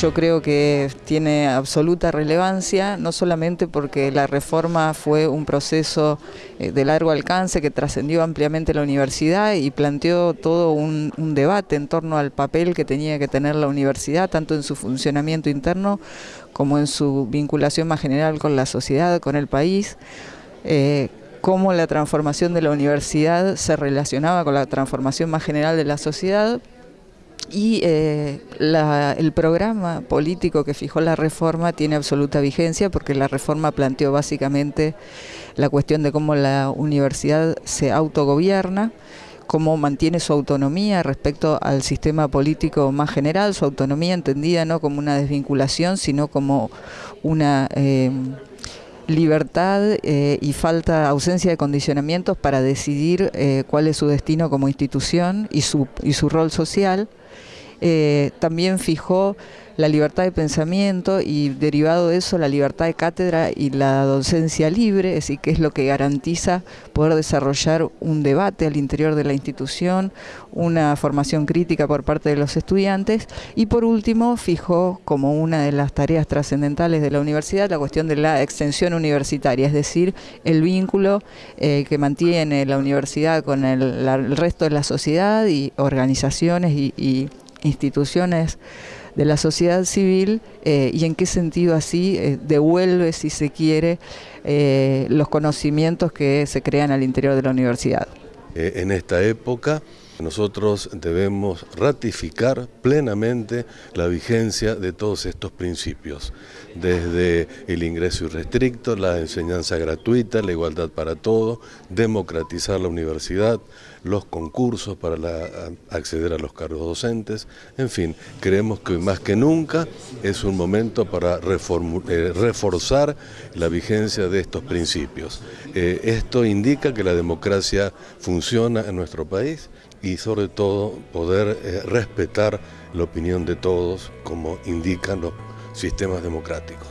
yo creo que tiene absoluta relevancia, no solamente porque la reforma fue un proceso eh, de largo alcance que trascendió ampliamente la universidad y planteó todo un, debate en torno al papel que tenía que tener la universidad, tanto en su funcionamiento interno como en su vinculación más general con la sociedad, con el país. Eh, cómo la transformación de la universidad se relacionaba con la transformación más general de la sociedad, y eh, el programa político que fijó la reforma tiene absoluta vigencia porque la reforma planteó básicamente la cuestión de cómo la universidad se autogobierna, cómo mantiene su autonomía respecto al sistema político más general, su autonomía entendida no como una desvinculación, sino como una eh, libertad eh, y falta, ausencia de condicionamientos para decidir cuál es su destino como institución y su, y su rol social. Eh, también fijó la libertad de pensamiento y derivado de eso la libertad de cátedra y la docencia libre, es decir, que es lo que garantiza poder desarrollar un debate al interior de la institución, una formación crítica por parte de los estudiantes y por último fijó como una de las tareas trascendentales de la universidad la cuestión de la extensión universitaria, es decir, el vínculo eh, que mantiene la universidad con el, resto de la sociedad y organizaciones y instituciones de la sociedad civil eh, y en qué sentido así eh, devuelve, si se quiere, eh, los conocimientos que se crean al interior de la universidad. en esta época nosotros debemos ratificar plenamente la vigencia de todos estos principios, desde el ingreso irrestricto, la enseñanza gratuita, la igualdad para todos, democratizar la universidad, los concursos para acceder a los cargos docentes, en fin, creemos que más que nunca es un momento para eh, reforzar la vigencia de estos principios. Eh, esto indica que la democracia funciona en nuestro país y sobre todo poder eh, respetar la opinión de todos como indican los sistemas democráticos.